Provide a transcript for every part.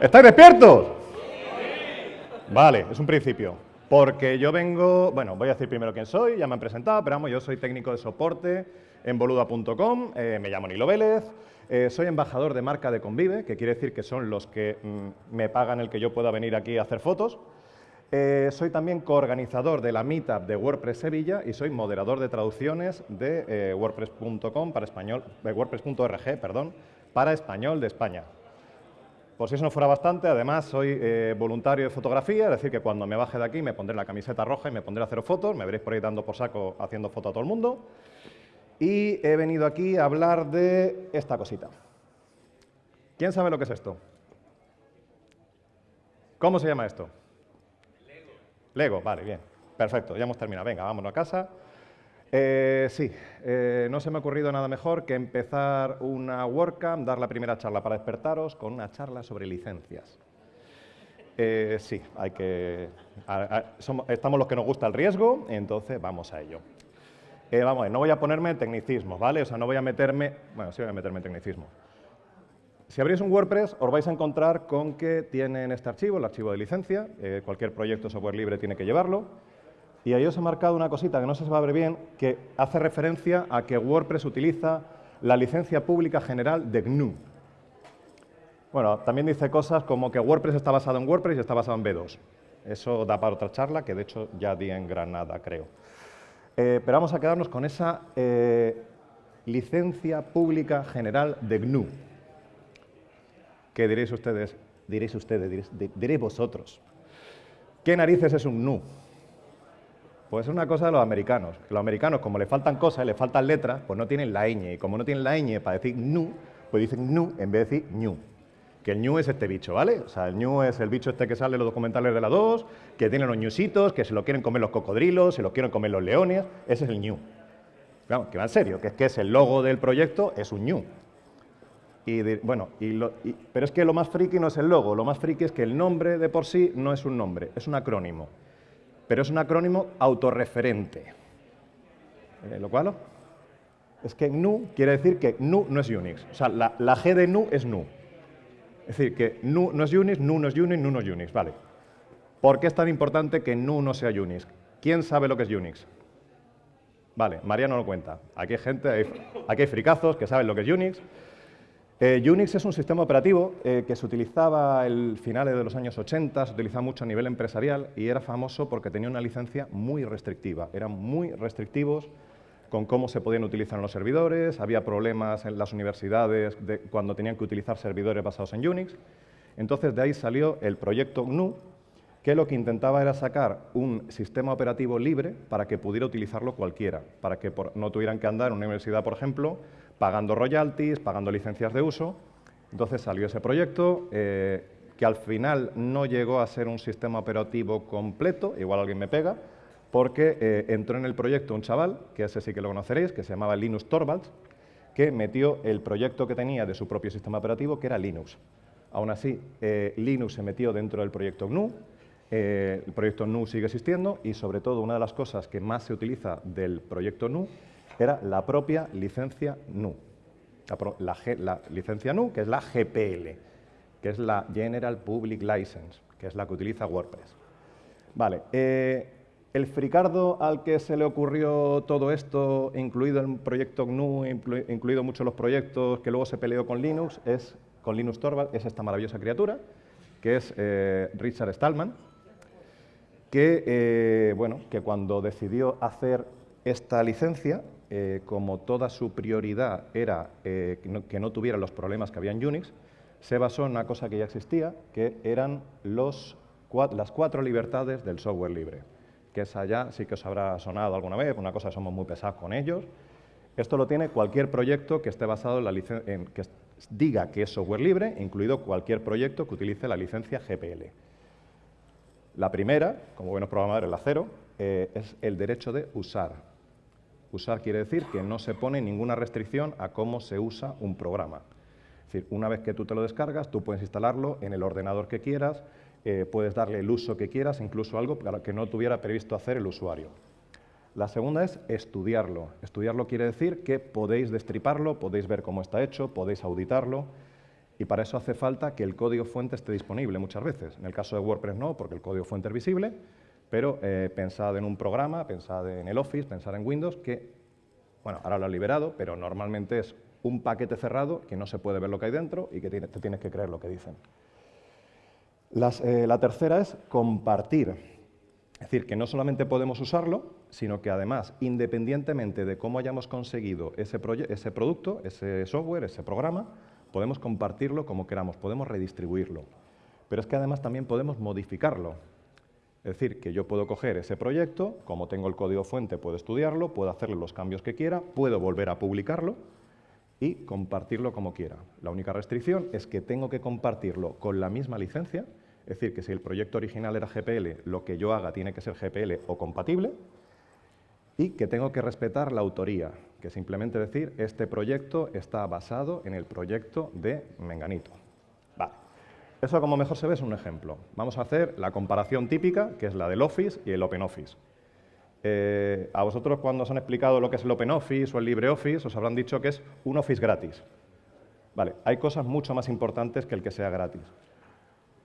¿Estáis despiertos? Vale, es un principio. Porque yo vengo, bueno, voy a decir primero quién soy, ya me han presentado, pero vamos, yo soy técnico de soporte en boluda.com, eh, me llamo Nilo Vélez, eh, soy embajador de marca de Convive, que quiere decir que son los que mm, me pagan el que yo pueda venir aquí a hacer fotos. Eh, soy también coorganizador de la Meetup de WordPress Sevilla y soy moderador de traducciones de WordPress.com para español, WordPress.org, perdón, para español de España. Por si eso no fuera bastante, además soy eh, voluntario de fotografía, es decir, que cuando me baje de aquí me pondré la camiseta roja y me pondré a hacer fotos, me veréis por ahí dando por saco haciendo fotos a todo el mundo. Y he venido aquí a hablar de esta cosita. ¿Quién sabe lo que es esto? ¿Cómo se llama esto? Lego. Lego, vale, bien. Perfecto, ya hemos terminado. Venga, vámonos a casa. Eh, sí, eh, no se me ha ocurrido nada mejor que empezar una WordCamp, dar la primera charla para despertaros con una charla sobre licencias. Eh, sí, hay que, estamos los que nos gusta el riesgo, entonces vamos a ello. vamos a ver, no voy a ponerme en tecnicismo, ¿vale? O sea, no voy a meterme, bueno, sí voy a meterme en tecnicismo. Si abrís un WordPress, os vais a encontrar con que tienen este archivo, el archivo de licencia, cualquier proyecto software libre tiene que llevarlo, y ahí os he marcado una cosita que no si va a ver bien, que hace referencia a que WordPress utiliza la licencia pública general de GNU. Bueno, también dice cosas como que WordPress está basado en WordPress y está basado en B2. Eso da para otra charla, que de hecho ya di en Granada, creo. Eh, pero vamos a quedarnos con esa eh, licencia pública general de GNU. ¿Qué diréis ustedes? Diréis ustedes, diréis, diréis vosotros. ¿Qué narices es un GNU? Pues es una cosa de los americanos. Los americanos, como le faltan cosas, le faltan letras, pues no tienen la ñ. Y como no tienen la ñ para decir nu, pues dicen nu en vez de decir ñu. Que el ñu es este bicho, ¿vale? O sea, el ñu es el bicho este que sale en los documentales de la 2, que tiene los ñusitos, que se lo quieren comer los cocodrilos, se lo quieren comer los leones. Ese es el ñu. Vamos, que va en serio, que es que es el logo del proyecto, es un ñu. Y bueno, pero es que lo más friki no es el logo, lo más friki es que el nombre de por sí no es un nombre, es un acrónimo pero es un acrónimo autorreferente. Eh, ¿Lo cual? Es que GNU quiere decir que GNU no es Unix. O sea, la, G de GNU es GNU. Es decir, que GNU no es Unix, GNU no es Unix, GNU no es Unix. Vale. ¿Por qué es tan importante que GNU no sea Unix? ¿Quién sabe lo que es Unix? Vale, María no lo cuenta. Aquí hay gente, aquí hay fricazos que saben lo que es Unix. Eh, Unix es un sistema operativo eh, que se utilizaba el finales de los años 80, se utilizaba mucho a nivel empresarial y era famoso porque tenía una licencia muy restrictiva. Eran muy restrictivos con cómo se podían utilizar en los servidores, había problemas en las universidades cuando tenían que utilizar servidores basados en Unix. Entonces de ahí salió el proyecto GNU, que lo que intentaba era sacar un sistema operativo libre para que pudiera utilizarlo cualquiera, para que no tuvieran que andar en una universidad, por ejemplo, pagando royalties, pagando licencias de uso. Entonces salió ese proyecto eh, que al final no llegó a ser un sistema operativo completo, igual alguien me pega, porque eh, entró en el proyecto un chaval, que ese sí que lo conoceréis, que se llamaba Linus Torvalds, que metió el proyecto que tenía de su propio sistema operativo, que era Linux. Aún así, eh, Linux se metió dentro del proyecto GNU, el proyecto GNU sigue existiendo y sobre todo una de las cosas que más se utiliza del proyecto GNU era la propia licencia NU. La, licencia NU, que es la GPL, que es la General Public License, que es la que utiliza WordPress. Vale, eh, el fricardo al que se le ocurrió todo esto, incluido el proyecto GNU, incluido muchos los proyectos que luego se peleó con Linux, es, con Linux Torvald, es esta maravillosa criatura, que es eh, Richard Stallman, que, eh, bueno, que cuando decidió hacer esta licencia, eh, como toda su prioridad era eh, que, no, tuviera los problemas que había en Unix, se basó en una cosa que ya existía, que eran las cuatro libertades del software libre. Que esa ya sí que os habrá sonado alguna vez, una cosa somos muy pesados con ellos. Esto lo tiene cualquier proyecto que esté basado en la en que diga que es software libre, incluido cualquier proyecto que utilice la licencia GPL. La primera, como buenos programadores, la cero, eh, es el derecho de usar. Usar quiere decir que no se pone ninguna restricción a cómo se usa un programa. Es decir, una vez que tú te lo descargas, tú puedes instalarlo en el ordenador que quieras, eh, puedes darle el uso que quieras, incluso algo que no tuviera previsto hacer el usuario. La segunda es estudiarlo. Estudiarlo quiere decir que podéis destriparlo, podéis ver cómo está hecho, podéis auditarlo. Y para eso hace falta que el código fuente esté disponible muchas veces. En el caso de WordPress no, porque el código fuente es visible, pero eh, pensad en un programa, pensad en el Office, pensad en Windows, que, bueno, ahora lo ha liberado, pero normalmente es un paquete cerrado que no se puede ver lo que hay dentro y que te tienes que creer lo que dicen. Eh, la tercera es compartir. Es decir, que no solamente podemos usarlo, sino que además, independientemente de cómo hayamos conseguido ese producto, ese software, ese programa, podemos compartirlo como queramos, podemos redistribuirlo. Pero es que además también podemos modificarlo. Es decir, que yo puedo coger ese proyecto, como tengo el código fuente, puedo estudiarlo, puedo hacerle los cambios que quiera, puedo volver a publicarlo y compartirlo como quiera. La única restricción es que tengo que compartirlo con la misma licencia, es decir, que si el proyecto original era GPL, lo que yo haga tiene que ser GPL o compatible, y que tengo que respetar la autoría, que simplemente decir, este proyecto está basado en el proyecto de Menganito. Eso como mejor se ve es un ejemplo. Vamos a hacer la comparación típica, que es la del Office y el OpenOffice. Eh, a vosotros cuando os han explicado lo que es el OpenOffice o el LibreOffice, os habrán dicho que es un Office gratis. Vale, hay cosas mucho más importantes que el que sea gratis.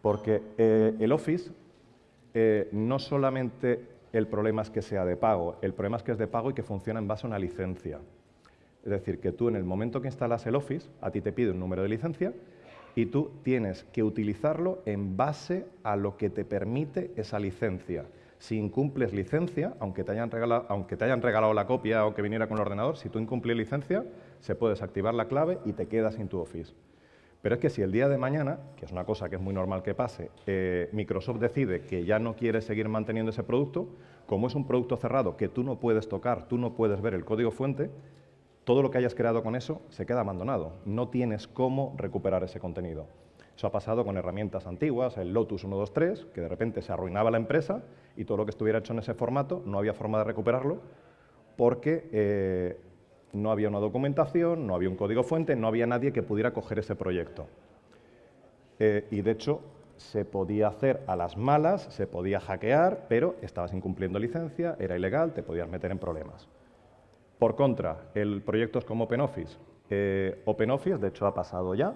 Porque eh, el Office eh, no solamente el problema es que sea de pago, el problema es que es de pago y que funciona en base a una licencia. Es decir, que tú en el momento que instalas el Office, a ti te pide un número de licencia y tú tienes que utilizarlo en base a lo que te permite esa licencia. Si incumples licencia, aunque te hayan regalado, aunque te hayan regalado la copia o que viniera con el ordenador, si tú incumples licencia, se puede desactivar la clave y te quedas sin tu Office. Pero es que si el día de mañana, que es una cosa que es muy normal que pase, eh, Microsoft decide que ya no quiere seguir manteniendo ese producto, como es un producto cerrado que tú no puedes tocar, tú no puedes ver el código fuente, todo lo que hayas creado con eso se queda abandonado. No tienes cómo recuperar ese contenido. Eso ha pasado con herramientas antiguas, el Lotus 123, que de repente se arruinaba la empresa y todo lo que estuviera hecho en ese formato no había forma de recuperarlo porque eh, no había una documentación, no había un código fuente, no había nadie que pudiera coger ese proyecto. Eh, y de hecho se podía hacer a las malas, se podía hackear, pero estabas incumpliendo licencia, era ilegal, te podías meter en problemas. Por contra, el proyecto es como OpenOffice. Eh, OpenOffice, de hecho, ha pasado ya,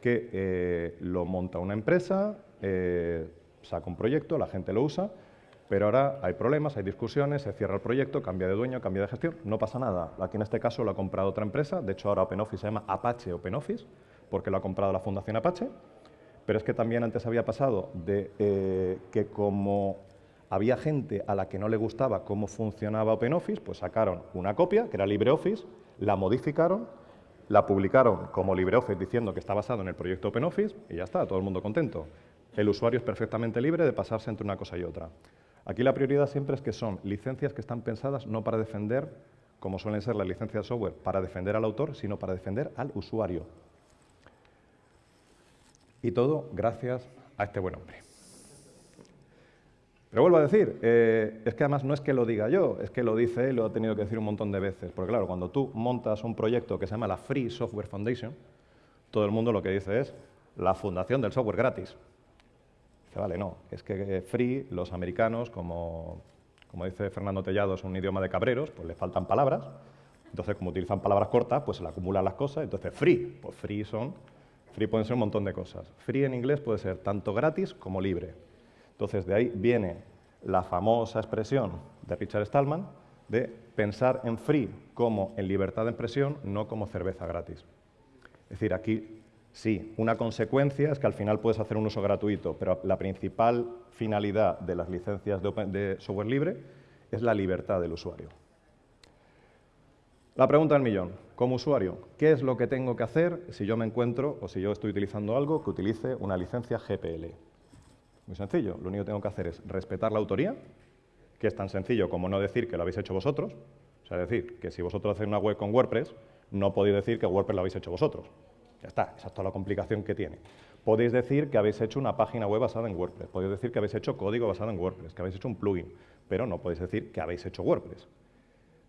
que eh, lo monta una empresa, eh, saca un proyecto, la gente lo usa, pero ahora hay problemas, hay discusiones, se cierra el proyecto, cambia de dueño, cambia de gestión, no pasa nada. Aquí en este caso lo ha comprado otra empresa, de hecho ahora OpenOffice se llama Apache OpenOffice, porque lo ha comprado la Fundación Apache, pero es que también antes había pasado de que como había gente a la que no le gustaba cómo funcionaba OpenOffice, pues sacaron una copia, que era LibreOffice, la modificaron la publicaron como LibreOffice diciendo que está basado en el proyecto OpenOffice y ya está, todo el mundo contento. El usuario es perfectamente libre de pasarse entre una cosa y otra. Aquí la prioridad siempre es que son licencias que están pensadas no para defender, como suelen ser las licencias de software, para defender al autor, sino para defender al usuario. Y todo gracias a este buen hombre. Pero vuelvo a decir, eh, es que además no es que lo diga yo, es que lo dice él, lo ha tenido que decir un montón de veces. Porque claro, cuando tú montas un proyecto que se llama la Free Software Foundation, todo el mundo lo que dice es la fundación del software gratis. Dice, vale, no, es que Free, los americanos, como, como dice Fernando Tellado, es un idioma de cabreros, pues le faltan palabras. Entonces, como utilizan palabras cortas, pues se le acumulan las cosas. Entonces, free, pues free son, free pueden ser un montón de cosas. Free en inglés puede ser tanto gratis como libre. Entonces, de ahí viene la famosa expresión de Richard Stallman de pensar en free como en libertad de expresión, no como cerveza gratis. Es decir, aquí sí, una consecuencia es que al final puedes hacer un uso gratuito, pero la principal finalidad de las licencias de, software libre es la libertad del usuario. La pregunta del millón, como usuario, ¿qué es lo que tengo que hacer si yo me encuentro o si yo estoy utilizando algo que utilice una licencia GPL? Muy sencillo, lo único que tengo que hacer es respetar la autoría, que es tan sencillo como no decir que lo habéis hecho vosotros. O sea, decir que si vosotros hacéis una web con WordPress, no podéis decir que WordPress lo habéis hecho vosotros. Ya está, esa es toda la complicación que tiene. Podéis decir que habéis hecho una página web basada en WordPress, podéis decir que habéis hecho código basado en WordPress, que habéis hecho un plugin, pero no podéis decir que habéis hecho WordPress.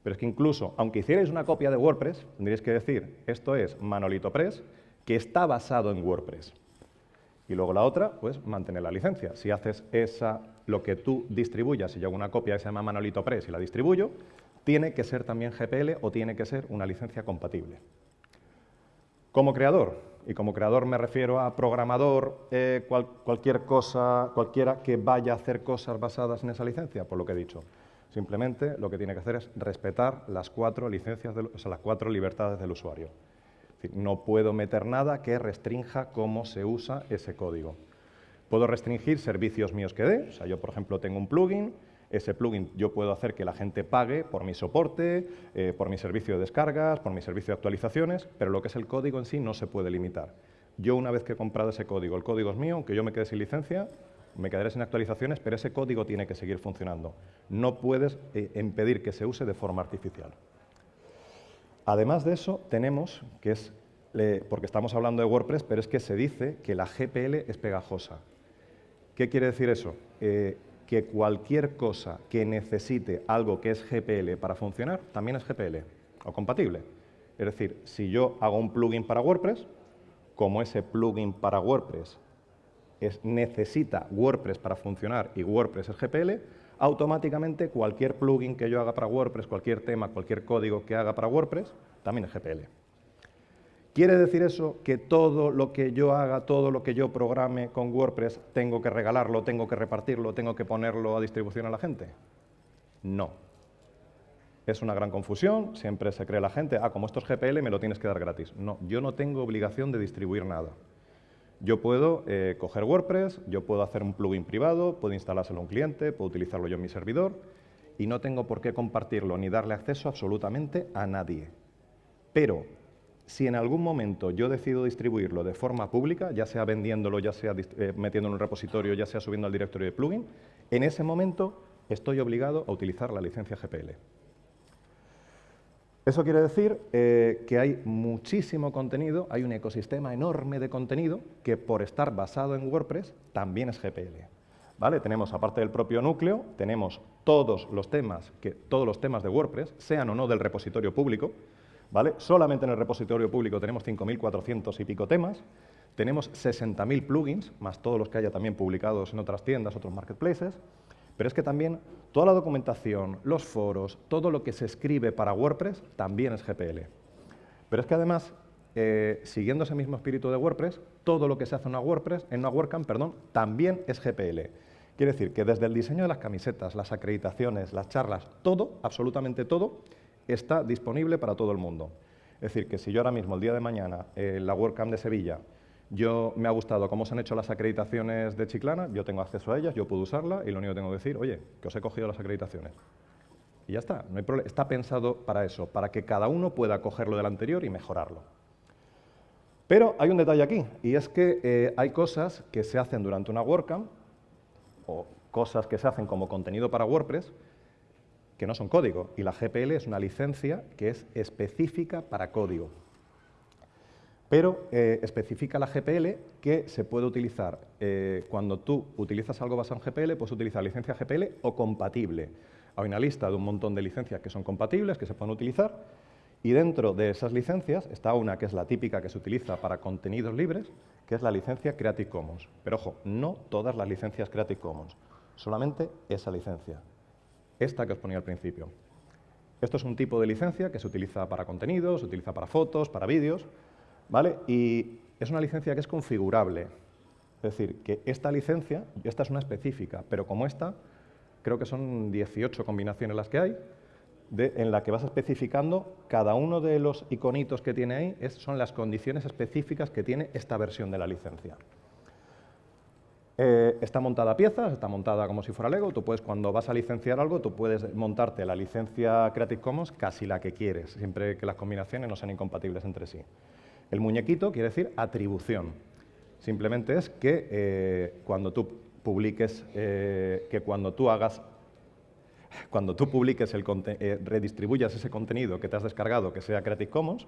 Pero es que incluso, aunque hicierais una copia de WordPress, tendríais que decir, esto es Manolito Press, que está basado en WordPress. Y luego la otra, pues mantener la licencia. Si haces esa, lo que tú distribuyas, si yo hago una copia que se llama Manolito Press y la distribuyo, tiene que ser también GPL o tiene que ser una licencia compatible. Como creador, y como creador me refiero a programador, eh, cualquier cosa, cualquiera que vaya a hacer cosas basadas en esa licencia, por lo que he dicho. Simplemente lo que tiene que hacer es respetar las cuatro licencias, las cuatro libertades del usuario. No puedo meter nada que restrinja cómo se usa ese código. Puedo restringir servicios míos que dé, o sea, yo por ejemplo tengo un plugin, ese plugin yo puedo hacer que la gente pague por mi soporte, eh, por mi servicio de descargas, por mi servicio de actualizaciones, pero lo que es el código en sí no se puede limitar. Yo una vez que he comprado ese código, el código es mío, aunque yo me quede sin licencia, me quedaré sin actualizaciones, pero ese código tiene que seguir funcionando. No puedes eh, impedir que se use de forma artificial. Además de eso, tenemos, que es, porque estamos hablando de WordPress, pero es que se dice que la GPL es pegajosa. ¿Qué quiere decir eso? Eh, que cualquier cosa que necesite algo que es GPL para funcionar, también es GPL o compatible. Es decir, si yo hago un plugin para WordPress, como ese plugin para WordPress es, necesita WordPress para funcionar y WordPress es GPL, automáticamente cualquier plugin que yo haga para WordPress, cualquier tema, cualquier código que haga para WordPress, también es GPL. ¿Quiere decir eso que todo lo que yo haga, todo lo que yo programe con WordPress, tengo que regalarlo, tengo que repartirlo, tengo que ponerlo a distribución a la gente? No. Es una gran confusión, siempre se cree la gente, ah, como esto es GPL, me lo tienes que dar gratis. No, yo no tengo obligación de distribuir nada. Yo puedo eh, coger WordPress, yo puedo hacer un plugin privado, puedo instalárselo a un cliente, puedo utilizarlo yo en mi servidor y no tengo por qué compartirlo ni darle acceso absolutamente a nadie. Pero si en algún momento yo decido distribuirlo de forma pública, ya sea vendiéndolo, ya sea eh, metiéndolo en un repositorio, ya sea subiendo al directorio de plugin, en ese momento estoy obligado a utilizar la licencia GPL. Eso quiere decir eh, que hay muchísimo contenido, hay un ecosistema enorme de contenido que por estar basado en WordPress también es GPL. ¿Vale? Tenemos, aparte del propio núcleo, tenemos todos los temas, que, todos los temas de WordPress, sean o no del repositorio público, ¿vale? Solamente en el repositorio público tenemos 5.400 y pico temas, tenemos 60.000 plugins, más todos los que haya también publicados en otras tiendas, otros marketplaces, pero es que también toda la documentación, los foros, todo lo que se escribe para WordPress también es GPL. Pero es que además, eh, siguiendo ese mismo espíritu de WordPress, todo lo que se hace en una WordPress, en una WordCamp, perdón, también es GPL. Quiere decir que desde el diseño de las camisetas, las acreditaciones, las charlas, todo, absolutamente todo, está disponible para todo el mundo. Es decir, que si yo ahora mismo, el día de mañana, en la WordCamp de Sevilla, yo me ha gustado cómo se han hecho las acreditaciones de Chiclana, yo tengo acceso a ellas, yo puedo usarla y lo único que tengo que decir, oye, que os he cogido las acreditaciones. Y ya está, no hay problema. Está pensado para eso, para que cada uno pueda coger lo del anterior y mejorarlo. Pero hay un detalle aquí, y es que eh, hay cosas que se hacen durante una WordCamp, o cosas que se hacen como contenido para WordPress, que no son código, y la GPL es una licencia que es específica para código. Pero eh, especifica la GPL que se puede utilizar, eh, cuando tú utilizas algo basado en GPL, puedes utilizar licencia GPL o compatible. Hay una lista de un montón de licencias que son compatibles, que se pueden utilizar, y dentro de esas licencias está una que es la típica que se utiliza para contenidos libres, que es la licencia Creative Commons. Pero ojo, no todas las licencias Creative Commons, solamente esa licencia esta que os ponía al principio. Esto es un tipo de licencia que se utiliza para contenidos, se utiliza para fotos, para vídeos, Y es una licencia que es configurable. Es decir, que esta licencia, esta es una específica, pero como esta, creo que son 18 combinaciones las que hay, en la que vas especificando cada uno de los iconitos que tiene ahí, son las condiciones específicas que tiene esta versión de la licencia. Eh, está montada a piezas, está montada como si fuera Lego. Tú puedes, cuando vas a licenciar algo, tú puedes montarte la licencia Creative Commons casi la que quieres, siempre que las combinaciones no sean incompatibles entre sí. El muñequito quiere decir atribución. Simplemente es que eh, cuando tú publiques, eh, que cuando tú hagas, cuando tú publiques, el, redistribuyas ese contenido que te has descargado, que sea Creative Commons,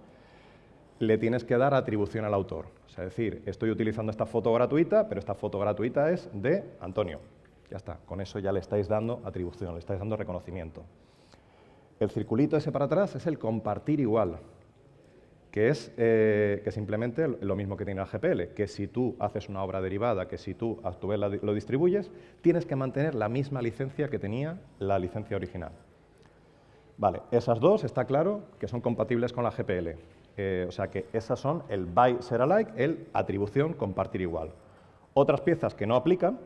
le tienes que dar atribución al autor. es decir, estoy utilizando esta foto gratuita, pero esta foto gratuita es de Antonio. Ya está, con eso ya le estáis dando atribución, le estáis dando reconocimiento. El circulito ese para atrás es el compartir igual, que es eh, que simplemente lo mismo que tiene el GPL, que si tú haces una obra derivada, que si tú a tu vez lo distribuyes, tienes que mantener la misma licencia que tenía la licencia original. Vale, esas dos está claro que son compatibles con la GPL. Eh, o sea que esas son el by ser alike, el atribución compartir igual. Otras piezas que no aplican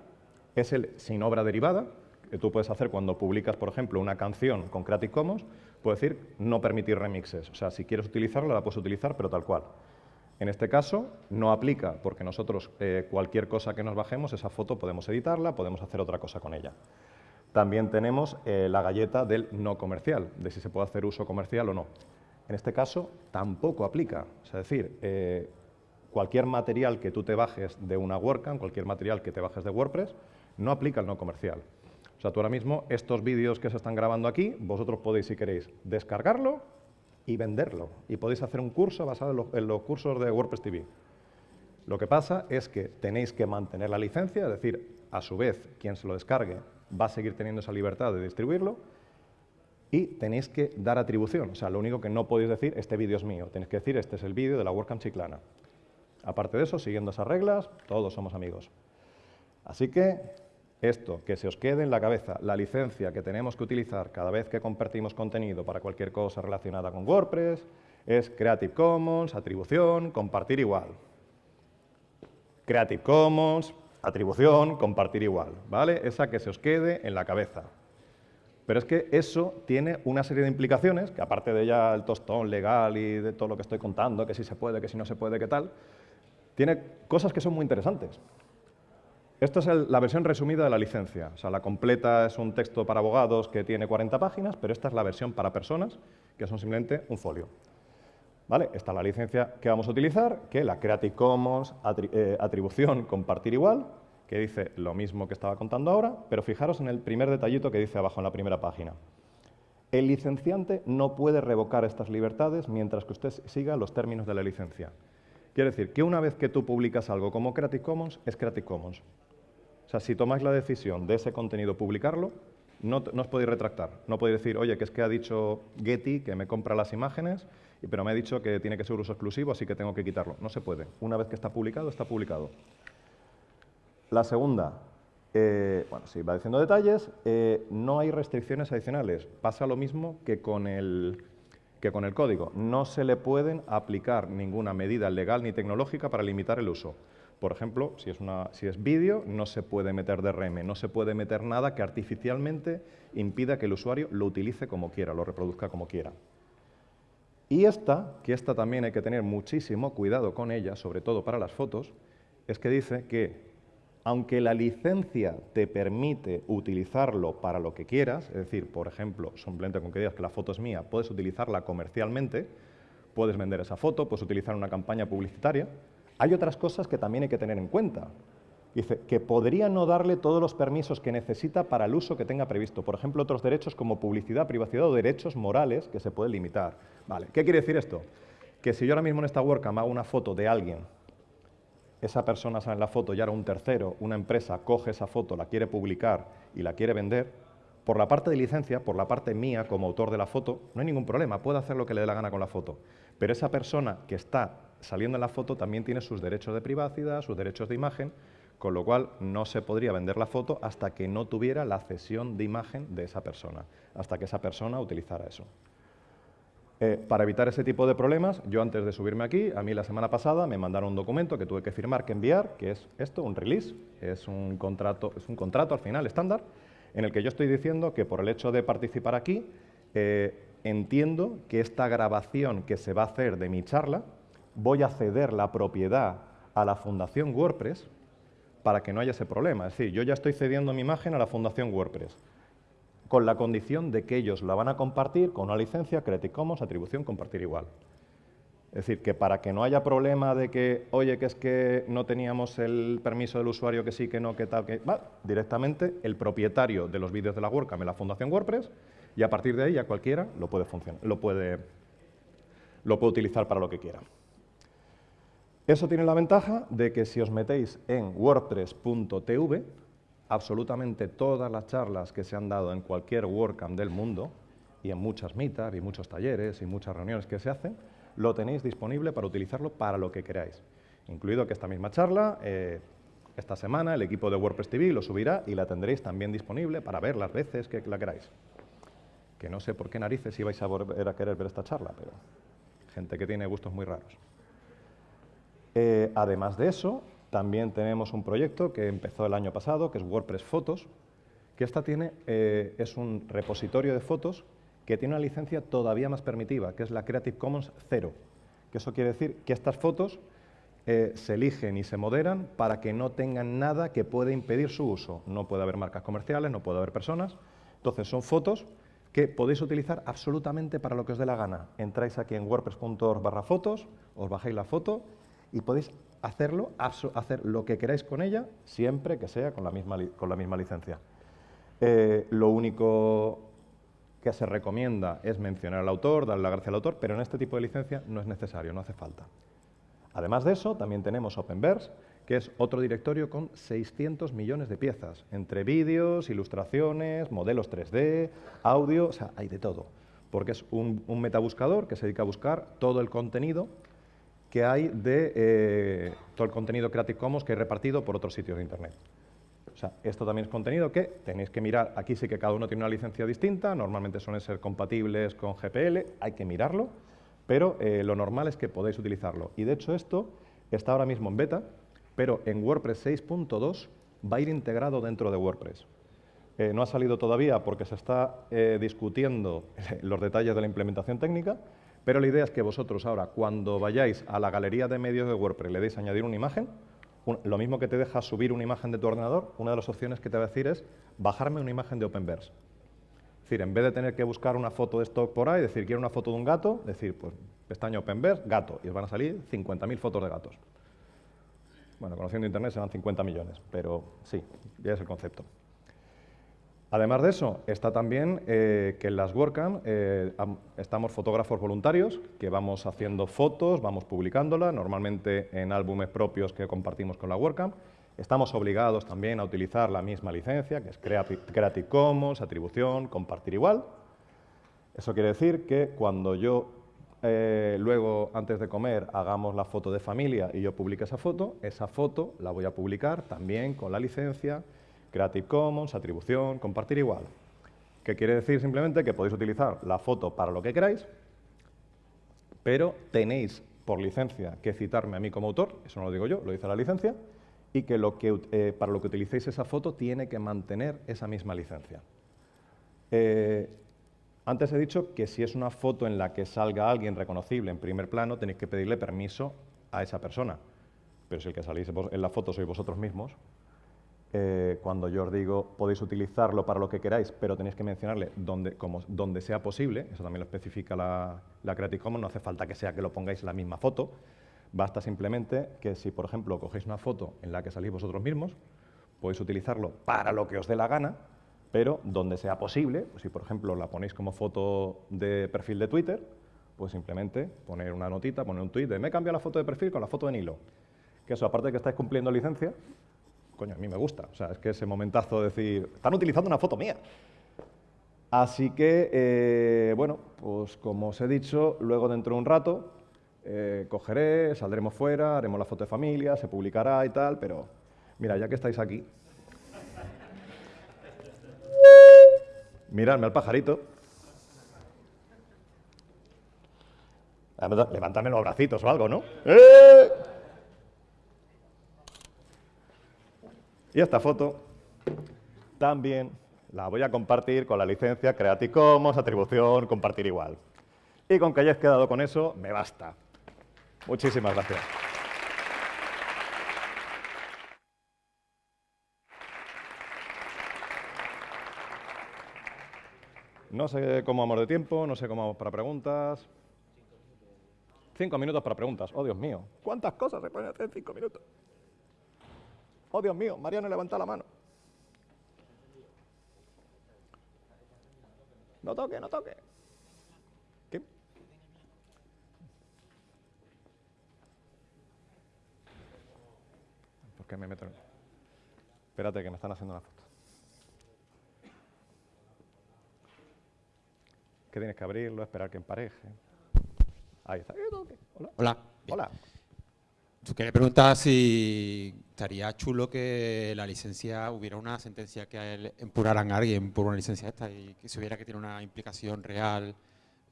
es el sin obra derivada, que tú puedes hacer cuando publicas, por ejemplo, una canción con Creative Commons, puedes decir no permitir remixes. O sea, si quieres utilizarla, la puedes utilizar, pero tal cual. En este caso no aplica porque nosotros eh, cualquier cosa que nos bajemos, esa foto podemos editarla, podemos hacer otra cosa con ella. También tenemos eh, la galleta del no comercial, de si se puede hacer uso comercial o no. En este caso tampoco aplica, es decir, eh, cualquier material que tú te bajes de una WordCamp, cualquier material que te bajes de WordPress, no aplica el no comercial. O sea, tú ahora mismo, estos vídeos que se están grabando aquí, vosotros podéis, si queréis, descargarlo y venderlo. Y podéis hacer un curso basado en, los cursos de WordPress TV. Lo que pasa es que tenéis que mantener la licencia, es decir, a su vez, quien se lo descargue va a seguir teniendo esa libertad de distribuirlo y tenéis que dar atribución. O sea, lo único que no podéis decir, este vídeo es mío. Tenéis que decir, este es el vídeo de la WordCamp Chiclana. Aparte de eso, siguiendo esas reglas, todos somos amigos. Así que esto, que se os quede en la cabeza, la licencia que tenemos que utilizar cada vez que compartimos contenido para cualquier cosa relacionada con WordPress, es Creative Commons, atribución, compartir igual. Creative Commons, atribución, compartir igual, ¿vale? Esa que se os quede en la cabeza. Pero es que eso tiene una serie de implicaciones, que aparte de ya el tostón legal y de todo lo que estoy contando, que si se puede, que si no se puede, que tal, tiene cosas que son muy interesantes. Esta es la versión resumida de la licencia. O sea, la completa es un texto para abogados que tiene 40 páginas, pero esta es la versión para personas, que son simplemente un folio. ¿Vale? Esta es la licencia que vamos a utilizar, que la Creative Commons eh, atribución compartir igual, que dice lo mismo que estaba contando ahora, pero fijaros en el primer detallito que dice abajo en la primera página. El licenciante no puede revocar estas libertades mientras que usted siga los términos de la licencia. Quiere decir que una vez que tú publicas algo como Creative Commons, es Creative Commons. Sea, si tomáis la decisión de ese contenido publicarlo, no, os podéis retractar. No podéis decir, oye, que es que ha dicho Getty que me compra las imágenes, pero me ha dicho que tiene que ser uso exclusivo, así que tengo que quitarlo. No se puede. Una vez que está publicado, está publicado. La segunda, eh, bueno, si va diciendo detalles, eh, no hay restricciones adicionales. Pasa lo mismo que con, el, que con el código. No se le pueden aplicar ninguna medida legal ni tecnológica para limitar el uso. Por ejemplo, si es, si es vídeo, no se puede meter DRM, no se puede meter nada que artificialmente impida que el usuario lo utilice como quiera, lo reproduzca como quiera. Y esta, que esta también hay que tener muchísimo cuidado con ella, sobre todo para las fotos, es que dice que aunque la licencia te permite utilizarlo para lo que quieras, es decir, por ejemplo, simplemente con que digas que la foto es mía, puedes utilizarla comercialmente, puedes vender esa foto, puedes utilizar una campaña publicitaria, hay otras cosas que también hay que tener en cuenta. Dice que podría no darle todos los permisos que necesita para el uso que tenga previsto. Por ejemplo, otros derechos como publicidad, privacidad o derechos morales que se pueden limitar. Vale, ¿qué quiere decir esto? Que si yo ahora mismo en esta WordCamp hago una foto de alguien, esa persona sale en la foto y ahora un tercero, una empresa, coge esa foto, la quiere publicar y la quiere vender, por la parte de licencia, por la parte mía como autor de la foto, no hay ningún problema, puede hacer lo que le dé la gana con la foto. Pero esa persona que está saliendo en la foto también tiene sus derechos de privacidad, sus derechos de imagen, con lo cual no se podría vender la foto hasta que no tuviera la cesión de imagen de esa persona, hasta que esa persona utilizara eso. Eh, para evitar ese tipo de problemas, yo antes de subirme aquí, a mí la semana pasada me mandaron un documento que tuve que firmar, que enviar, que es esto, un release, es un contrato, es un contrato al final estándar, en el que yo estoy diciendo que por el hecho de participar aquí, eh, entiendo que esta grabación que se va a hacer de mi charla, voy a ceder la propiedad a la Fundación WordPress para que no haya ese problema. Es decir, yo ya estoy cediendo mi imagen a la Fundación WordPress con la condición de que ellos la van a compartir con una licencia Creative Commons, atribución, compartir igual. Es decir, que para que no haya problema de que, oye, que es que no teníamos el permiso del usuario, que sí, que no, que tal, que... Va, directamente el propietario de los vídeos de la WordCamp en la Fundación WordPress y a partir de ahí ya cualquiera lo puede, lo puede, lo puede utilizar para lo que quiera. Eso tiene la ventaja de que si os metéis en wordpress.tv, absolutamente todas las charlas que se han dado en cualquier WordCamp del mundo, y en muchas mitas, y muchos talleres, y muchas reuniones que se hacen, lo tenéis disponible para utilizarlo para lo que queráis. Incluido que esta misma charla, eh, esta semana, el equipo de WordPress TV lo subirá y la tendréis también disponible para ver las veces que la queráis. Que no sé por qué narices ibais a volver a querer ver esta charla, pero gente que tiene gustos muy raros. Eh, además de eso, también tenemos un proyecto que empezó el año pasado, que es WordPress Fotos, que esta tiene, eh, es un repositorio de fotos que tiene una licencia todavía más permitiva, que es la Creative Commons 0. Que eso quiere decir que estas fotos eh, se eligen y se moderan para que no tengan nada que pueda impedir su uso. No puede haber marcas comerciales, no puede haber personas. Entonces, son fotos que podéis utilizar absolutamente para lo que os dé la gana. Entráis aquí en wordpress.org barra fotos, os bajáis la foto y podéis hacerlo, hacer lo que queráis con ella, siempre que sea con la misma, con la misma licencia. Eh, lo único que se recomienda es mencionar al autor, darle la gracia al autor, pero en este tipo de licencia no es necesario, no hace falta. Además de eso, también tenemos Openverse, que es otro directorio con 600 millones de piezas, entre vídeos, ilustraciones, modelos 3D, audio, o sea, hay de todo, porque es un, metabuscador que se dedica a buscar todo el contenido que hay de eh, todo el contenido Creative Commons que hay repartido por otros sitios de Internet. O sea, esto también es contenido que tenéis que mirar, aquí sí que cada uno tiene una licencia distinta, normalmente suelen ser compatibles con GPL, hay que mirarlo, pero eh, lo normal es que podáis utilizarlo. Y de hecho esto está ahora mismo en beta, pero en WordPress 6.2 va a ir integrado dentro de WordPress. Eh, no ha salido todavía porque se está discutiendo los detalles de la implementación técnica, pero la idea es que vosotros ahora, cuando vayáis a la galería de medios de WordPress, le deis añadir una imagen, lo mismo que te deja subir una imagen de tu ordenador, una de las opciones que te va a decir es bajarme una imagen de Openverse. Es decir, en vez de tener que buscar una foto de stock por ahí, decir, quiero una foto de un gato, decir, pues, pestaña Openverse, gato, y os van a salir 50.000 fotos de gatos. Bueno, conociendo Internet serán 50 millones, pero sí, ya es el concepto. Además de eso, está también eh, que en las WordCamp eh, estamos fotógrafos voluntarios que vamos haciendo fotos, vamos publicándolas, normalmente en álbumes propios que compartimos con la WordCamp. Estamos obligados también a utilizar la misma licencia, que es Creative Commons, atribución, compartir igual. Eso quiere decir que cuando yo eh, luego, antes de comer, hagamos la foto de familia y yo publique esa foto, esa foto la voy a publicar también con la licencia Creative Commons, atribución, compartir igual. ¿Qué quiere decir simplemente? Que podéis utilizar la foto para lo que queráis, pero tenéis por licencia que citarme a mí como autor, eso no lo digo yo, lo dice la licencia, y que, que eh, para lo que utilicéis esa foto tiene que mantener esa misma licencia. Eh, antes he dicho que si es una foto en la que salga alguien reconocible en primer plano, tenéis que pedirle permiso a esa persona. Pero si el que salís en la foto sois vosotros mismos, eh, cuando yo os digo podéis utilizarlo para lo que queráis, pero tenéis que mencionarle donde, como, donde sea posible, eso también lo especifica la, Creative Commons, no hace falta que sea que lo pongáis en la misma foto, basta simplemente que si, por ejemplo, cogéis una foto en la que salís vosotros mismos, podéis utilizarlo para lo que os dé la gana, pero donde sea posible, pues si por ejemplo la ponéis como foto de perfil de Twitter, pues simplemente poner una notita, poner un tweet de me he cambiado la foto de perfil con la foto de Nilo. Que eso, aparte de que estáis cumpliendo licencia, coño, a mí me gusta. O sea, es que ese momentazo de decir, están utilizando una foto mía. Así que, eh, bueno, pues como os he dicho, luego dentro de un rato eh, cogeré, saldremos fuera, haremos la foto de familia, se publicará y tal, pero mira, ya que estáis aquí, miradme al pajarito. Levántame los bracitos o algo, ¿no? ¡Eh! Y esta foto también la voy a compartir con la licencia Creative Commons, atribución, compartir igual. Y con que hayáis quedado con eso, me basta. Muchísimas gracias. No sé cómo vamos de tiempo, no sé cómo vamos para preguntas. Cinco minutos para preguntas. Oh, Dios mío. ¿Cuántas cosas se pueden hacer en cinco minutos? Oh, Dios mío, Mariano levanta la mano. No toque, no toque. ¿Qué? ¿Por qué me meto. Espérate, que me están haciendo una foto. ¿Qué tienes que abrirlo, esperar que empareje. Ahí está. Hola. Hola. Hola. Tú querías preguntar si estaría chulo que la licencia, hubiera una sentencia que empuraran a alguien por una licencia esta y que se hubiera que tiene una implicación real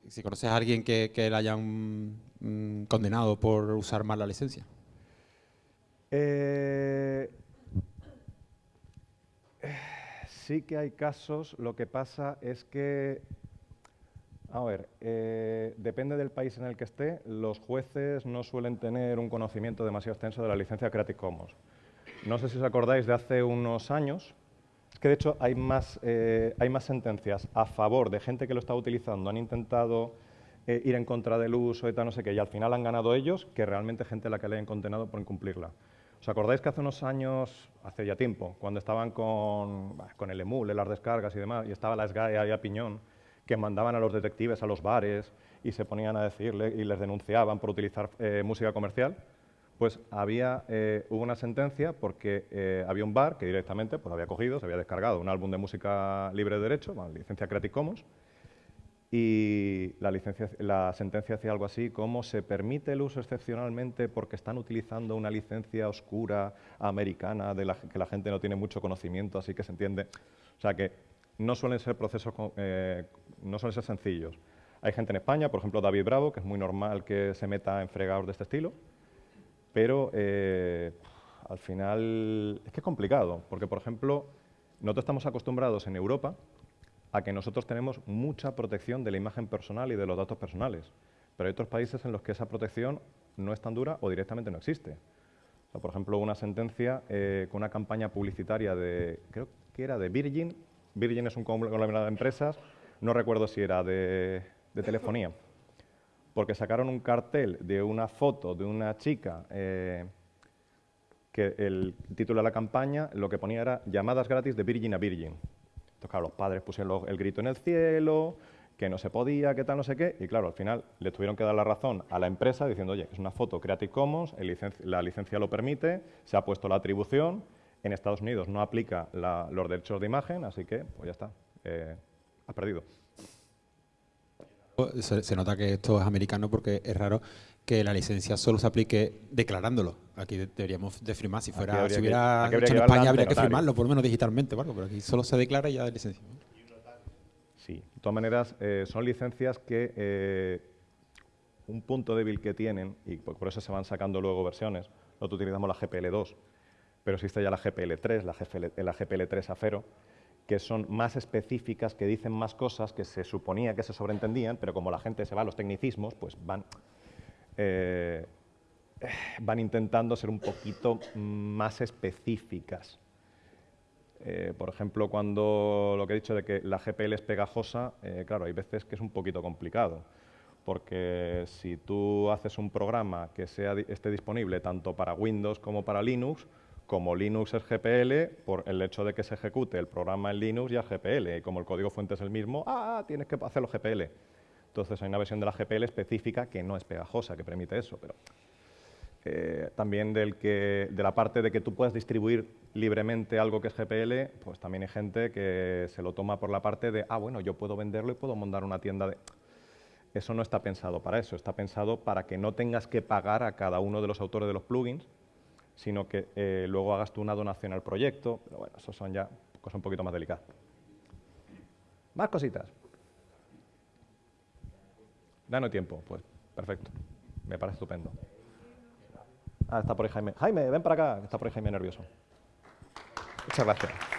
si conoces a alguien que, que la hayan condenado por usar mal la licencia. Eh, sí que hay casos, lo que pasa es que, a ver, eh, depende del país en el que esté, los jueces no suelen tener un conocimiento demasiado extenso de la licencia Creative Commons. No sé si os acordáis de hace unos años, es que de hecho hay más, eh, hay más sentencias a favor de gente que lo está utilizando, han intentado eh, ir en contra del uso y tal, no sé qué, y al final han ganado ellos, que realmente gente a la que le hayan condenado por incumplirla. ¿Os acordáis que hace unos años, hace ya tiempo, cuando estaban con, con el emule, las descargas y demás, y estaba la SGAE ahí a piñón, que mandaban a los detectives a los bares y se ponían a decirle y les denunciaban por utilizar eh, música comercial? Pues había, eh, hubo una sentencia porque eh, había un bar que directamente pues, había cogido, se había descargado un álbum de música libre de derecho, licencia Creative Commons, y la sentencia hacía algo así como se permite el uso excepcionalmente porque están utilizando una licencia oscura americana de la que la gente no tiene mucho conocimiento, así que se entiende. O sea que no suelen ser procesos, eh, no suelen ser sencillos. Hay gente en España, por ejemplo David Bravo, que es muy normal que se meta en fregados de este estilo, pero eh, al final es que es complicado, porque por ejemplo, nosotros estamos acostumbrados en Europa a que nosotros tenemos mucha protección de la imagen personal y de los datos personales. Pero hay otros países en los que esa protección no es tan dura o directamente no existe. por ejemplo, una sentencia eh, con una campaña publicitaria de, creo que era de Virgin, Virgin es un conglomerado de empresas, no recuerdo si era de, telefonía, porque sacaron un cartel de una foto de una chica eh, que el título de la campaña lo que ponía era llamadas gratis de Virgin a Virgin. Entonces, claro, los padres pusieron el grito en el cielo, que no se podía, que tal, no sé qué, y claro, al final le tuvieron que dar la razón a la empresa diciendo, oye, es una foto Creative Commons, la licencia lo permite, se ha puesto la atribución, en Estados Unidos no aplica los derechos de imagen, así que, pues ya está, eh, has perdido. Se, nota que esto es americano porque es raro que la licencia solo se aplique declarándolo. Aquí deberíamos de firmar. Si fuera, si hubiera en España habría que firmarlo, por lo menos digitalmente, pero aquí solo se declara y ya de licencia. Sí, de todas maneras, eh, son licencias que eh, un punto débil que tienen, y por, eso se van sacando luego versiones, nosotros utilizamos la GPL2, pero existe ya la GPL3, la, GPL, la GPL3 a cero, que son más específicas, que dicen más cosas que se suponía que se sobreentendían, pero como la gente se va a los tecnicismos, pues van eh, van intentando ser un poquito más específicas. Eh, por ejemplo, cuando lo que he dicho de que la GPL es pegajosa, eh, claro, hay veces que es un poquito complicado, porque si tú haces un programa que sea, esté disponible tanto para Windows como para Linux, como Linux es GPL, por el hecho de que se ejecute el programa en Linux ya es GPL, y como el código fuente es el mismo, ah, tienes que hacerlo GPL. Entonces hay una versión de la GPL específica que no es pegajosa, que permite eso, pero eh, también del que, de la parte de que tú puedas distribuir libremente algo que es GPL, pues también hay gente que se lo toma por la parte de, ah, bueno, yo puedo venderlo y puedo montar una tienda de... Eso no está pensado para eso, está pensado para que no tengas que pagar a cada uno de los autores de los plugins, sino que eh, luego hagas tú una donación al proyecto, pero bueno, eso son ya cosas un poquito más delicadas. Más cositas. Danos tiempo, pues perfecto. Me parece estupendo. Ah, está por ahí Jaime. Jaime, ven para acá, está por ahí Jaime nervioso. Muchas gracias.